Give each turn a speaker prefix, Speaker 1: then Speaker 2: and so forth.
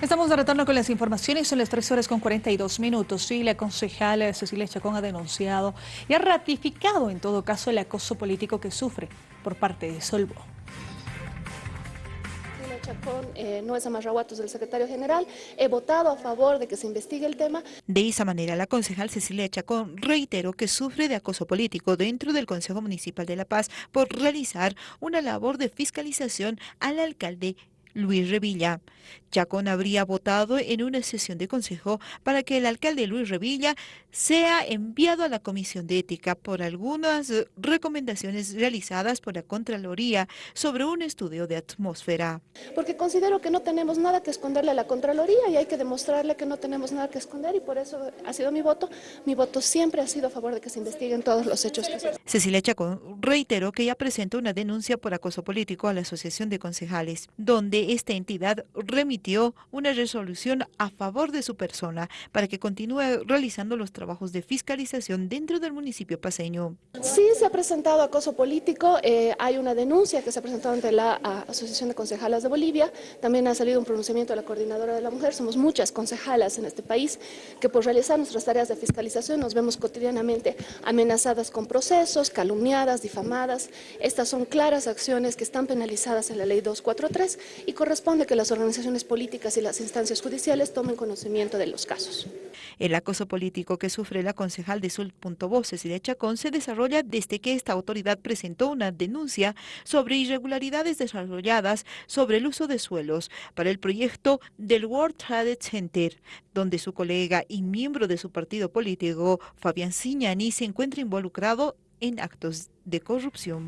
Speaker 1: Estamos de retorno con las informaciones, son las 3 horas con 42 minutos y la concejal Cecilia Chacón ha denunciado y ha ratificado en todo caso el acoso político que sufre por parte de Solvo.
Speaker 2: Cecilia Chacón eh, no es amarraguatos del secretario general, he votado a favor de que se investigue el tema.
Speaker 3: De esa manera, la concejal Cecilia Chacón reiteró que sufre de acoso político dentro del Consejo Municipal de La Paz por realizar una labor de fiscalización al alcalde Luis Revilla. Chacón habría votado en una sesión de consejo para que el alcalde Luis Revilla sea enviado a la Comisión de Ética por algunas recomendaciones realizadas por la Contraloría sobre un estudio de atmósfera.
Speaker 2: Porque considero que no tenemos nada que esconderle a la Contraloría y hay que demostrarle que no tenemos nada que esconder y por eso ha sido mi voto. Mi voto siempre ha sido a favor de que se investiguen todos los hechos que se...
Speaker 3: Cecilia Chacón reiteró que ya presentó una denuncia por acoso político a la Asociación de Concejales, donde esta entidad remitió una resolución a favor de su persona para que continúe realizando los trabajos de fiscalización dentro del municipio paseño.
Speaker 2: Se ha presentado acoso político, eh, hay una denuncia que se ha presentado ante la Asociación de Concejalas de Bolivia, también ha salido un pronunciamiento de la Coordinadora de la Mujer, somos muchas concejalas en este país que por realizar nuestras tareas de fiscalización nos vemos cotidianamente amenazadas con procesos, calumniadas, difamadas. Estas son claras acciones que están penalizadas en la Ley 243 y corresponde que las organizaciones políticas y las instancias judiciales tomen conocimiento de los casos.
Speaker 3: El acoso político que sufre la concejal de Voces y de Chacón se desarrolla desde que esta autoridad presentó una denuncia sobre irregularidades desarrolladas sobre el uso de suelos para el proyecto del World Trade Center, donde su colega y miembro de su partido político, Fabián Signani, se encuentra involucrado en actos de corrupción.